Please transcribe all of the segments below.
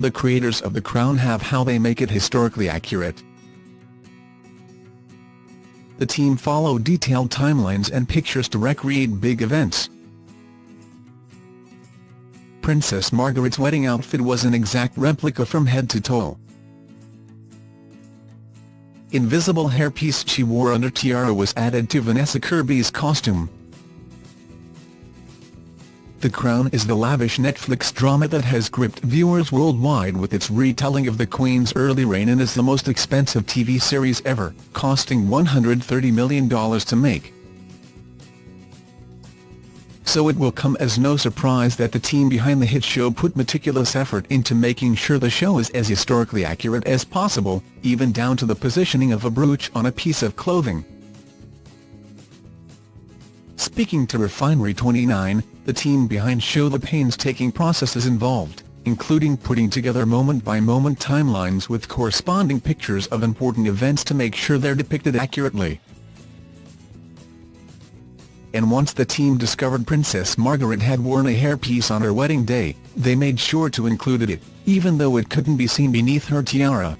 The creators of The Crown have how they make it historically accurate. The team follow detailed timelines and pictures to recreate big events. Princess Margaret's wedding outfit was an exact replica from head to toe. Invisible hairpiece she wore under tiara was added to Vanessa Kirby's costume. The Crown is the lavish Netflix drama that has gripped viewers worldwide with its retelling of the Queen's early reign and is the most expensive TV series ever, costing $130 million to make. So it will come as no surprise that the team behind the hit show put meticulous effort into making sure the show is as historically accurate as possible, even down to the positioning of a brooch on a piece of clothing. Speaking to Refinery29, the team behind show the painstaking processes involved, including putting together moment-by-moment -moment timelines with corresponding pictures of important events to make sure they're depicted accurately. And once the team discovered Princess Margaret had worn a hairpiece on her wedding day, they made sure to include it, even though it couldn't be seen beneath her tiara.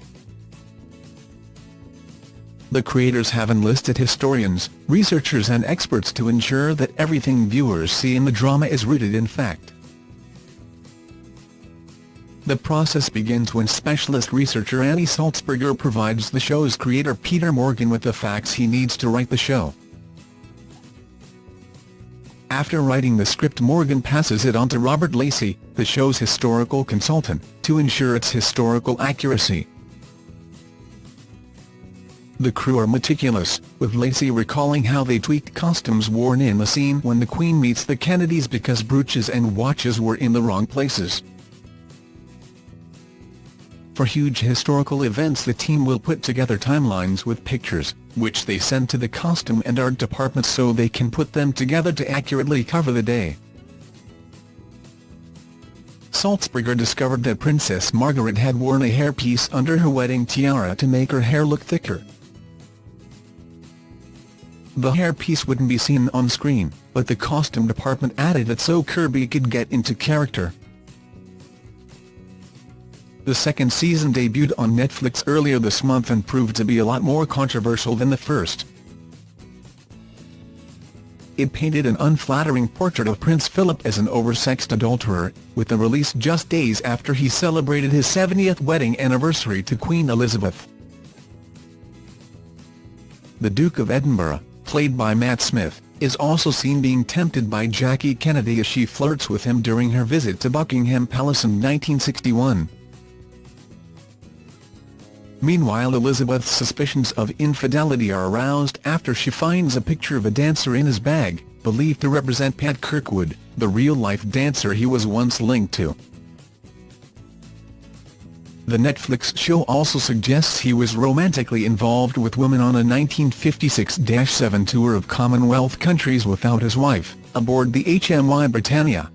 The creators have enlisted historians, researchers and experts to ensure that everything viewers see in the drama is rooted in fact. The process begins when specialist researcher Annie Sulzberger provides the show's creator Peter Morgan with the facts he needs to write the show. After writing the script Morgan passes it on to Robert Lacey, the show's historical consultant, to ensure its historical accuracy. The crew are meticulous, with Lacey recalling how they tweaked costumes worn in the scene when the Queen meets the Kennedys because brooches and watches were in the wrong places. For huge historical events the team will put together timelines with pictures, which they send to the costume and art department so they can put them together to accurately cover the day. Sulzberger discovered that Princess Margaret had worn a hairpiece under her wedding tiara to make her hair look thicker. The hairpiece wouldn't be seen on screen, but the costume department added it so Kirby could get into character. The second season debuted on Netflix earlier this month and proved to be a lot more controversial than the first. It painted an unflattering portrait of Prince Philip as an oversexed adulterer, with the release just days after he celebrated his 70th wedding anniversary to Queen Elizabeth. The Duke of Edinburgh, played by Matt Smith, is also seen being tempted by Jackie Kennedy as she flirts with him during her visit to Buckingham Palace in 1961. Meanwhile Elizabeth's suspicions of infidelity are aroused after she finds a picture of a dancer in his bag, believed to represent Pat Kirkwood, the real-life dancer he was once linked to. The Netflix show also suggests he was romantically involved with women on a 1956-7 tour of Commonwealth countries without his wife, aboard the HMY Britannia.